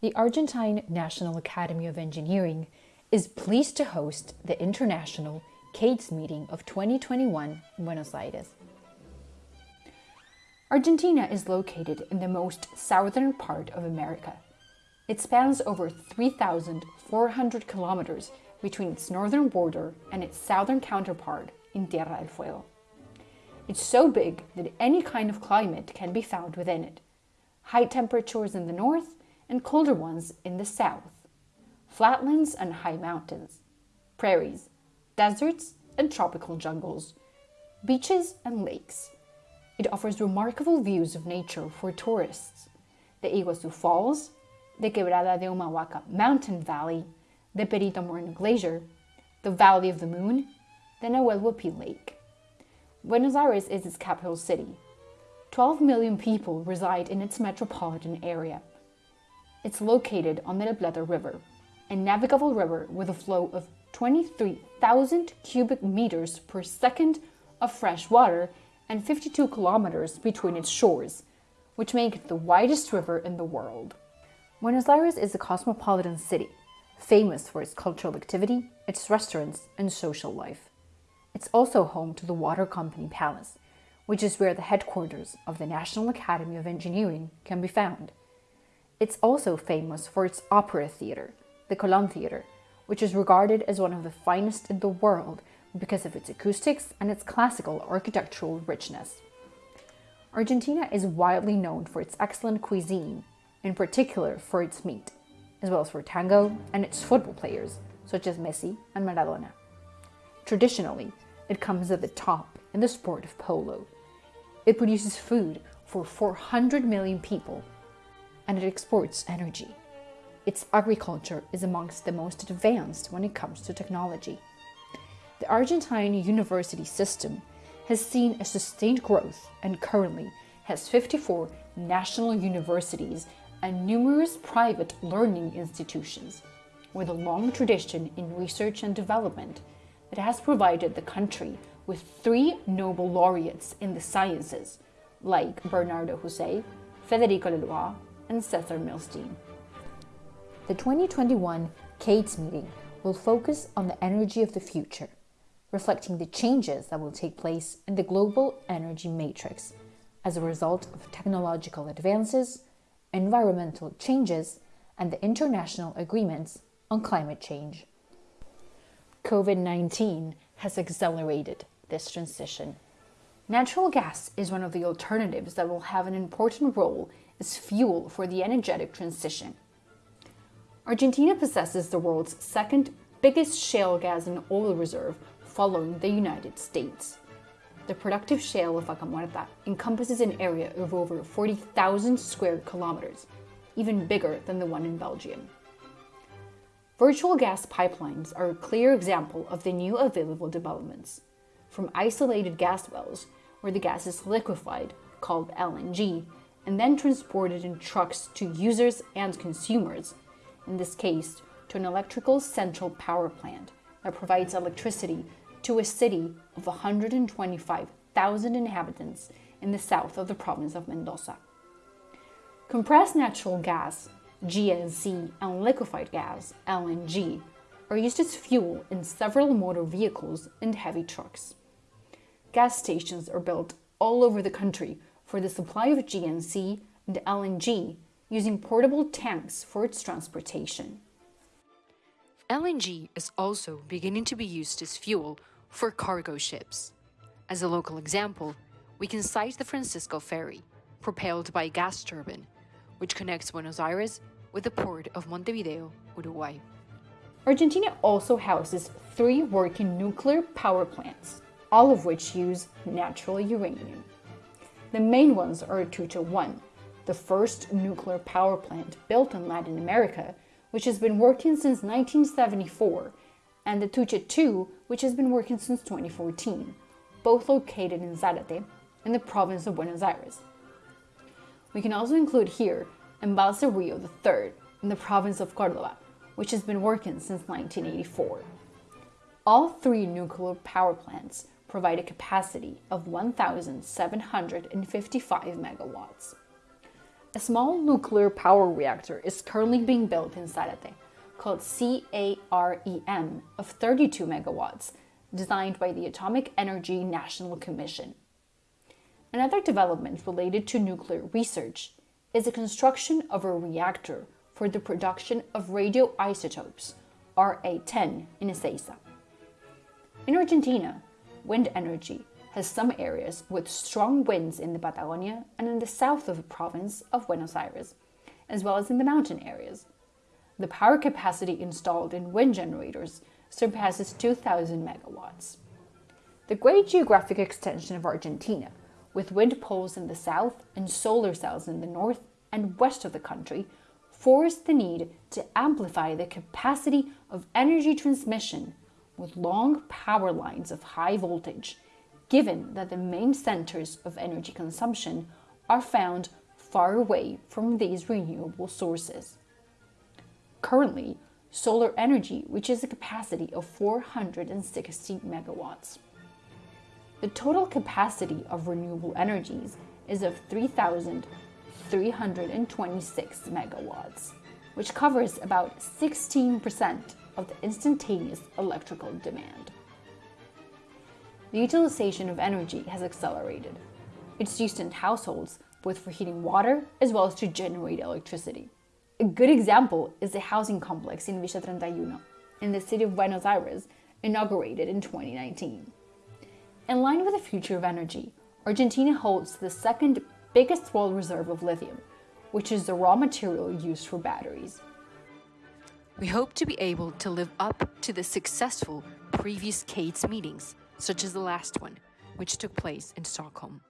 the Argentine National Academy of Engineering is pleased to host the International CAETS meeting of 2021 in Buenos Aires. Argentina is located in the most southern part of America. It spans over 3,400 kilometers between its northern border and its southern counterpart in Tierra del Fuego. It's so big that any kind of climate can be found within it. High temperatures in the north and colder ones in the south. Flatlands and high mountains. Prairies, deserts and tropical jungles. Beaches and lakes. It offers remarkable views of nature for tourists. The Iguazu Falls, the Quebrada de Humahuaca mountain valley, the Perito Moreno Glacier, the Valley of the Moon, the Nahuel Huapi Lake. Buenos Aires is its capital city. 12 million people reside in its metropolitan area. It's located on the La Plata River, a navigable river with a flow of 23,000 cubic meters per second of fresh water and 52 kilometers between its shores, which make it the widest river in the world. Buenos Aires is a cosmopolitan city, famous for its cultural activity, its restaurants, and social life. It's also home to the Water Company Palace, which is where the headquarters of the National Academy of Engineering can be found. It's also famous for its opera theatre, the Colón Theatre, which is regarded as one of the finest in the world because of its acoustics and its classical architectural richness. Argentina is widely known for its excellent cuisine, in particular for its meat, as well as for tango and its football players, such as Messi and Maradona. Traditionally, it comes at the top in the sport of polo. It produces food for 400 million people and it exports energy. Its agriculture is amongst the most advanced when it comes to technology. The Argentine university system has seen a sustained growth and currently has 54 national universities and numerous private learning institutions, with a long tradition in research and development that has provided the country with three Nobel laureates in the sciences, like Bernardo Houssay, Federico Leloir, and Cesar Milstein. The 2021 CAETS meeting will focus on the energy of the future, reflecting the changes that will take place in the global energy matrix as a result of technological advances, environmental changes, and the international agreements on climate change. COVID 19 has accelerated this transition. Natural gas is one of the alternatives that will have an important role as fuel for the energetic transition. Argentina possesses the world's second biggest shale gas and oil reserve following the United States. The productive shale of Vaca Muerta encompasses an area of over 40,000 square kilometers, even bigger than the one in Belgium. Virtual gas pipelines are a clear example of the new available developments. From isolated gas wells, where the gas is liquefied, called LNG, and then transported in trucks to users and consumers, in this case, to an electrical central power plant that provides electricity to a city of 125,000 inhabitants in the south of the province of Mendoza. Compressed natural gas, GNC, and liquefied gas, LNG, are used as fuel in several motor vehicles and heavy trucks. Gas stations are built all over the country for the supply of GNC and LNG using portable tanks for its transportation. LNG is also beginning to be used as fuel for cargo ships. As a local example, we can cite the Francisco Ferry, propelled by a gas turbine, which connects Buenos Aires with the port of Montevideo, Uruguay. Argentina also houses three working nuclear power plants, all of which use natural uranium. The main ones are Atucha 1, the first nuclear power plant built in Latin America, which has been working since 1974, and the Atucha 2, which has been working since 2014, both located in Zárate, in the province of Buenos Aires. We can also include here Embalse Rio III, in the province of Córdoba, which has been working since 1984. All three nuclear power plants provide a capacity of 1,755 megawatts. A small nuclear power reactor is currently being built in Zárate, called CAREM, of 32 megawatts, designed by the Atomic Energy National Commission. Another development related to nuclear research is the construction of a reactor for the production of radioisotopes, RA10, in Ezeiza. In Argentina, wind energy has some areas with strong winds in the Patagonia and in the south of the province of Buenos Aires, as well as in the mountain areas. The power capacity installed in wind generators surpasses 2,000 megawatts. The great geographic extension of Argentina, with wind poles in the south and solar cells in the north and west of the country, forced the need to amplify the capacity of energy transmission with long power lines of high voltage, given that the main centers of energy consumption are found far away from these renewable sources. Currently, solar energy reaches a capacity of 460 megawatts. The total capacity of renewable energies is of 3,326 megawatts, which covers about 16% of the instantaneous electrical demand. The utilization of energy has accelerated. It's used in households, both for heating water as well as to generate electricity. A good example is the housing complex in Villa 31 in the city of Buenos Aires, inaugurated in 2019. In line with the future of energy, Argentina holds the second biggest world reserve of lithium, which is the raw material used for batteries. We hope to be able to live up to the successful previous CAETS meetings, such as the last one, which took place in Stockholm.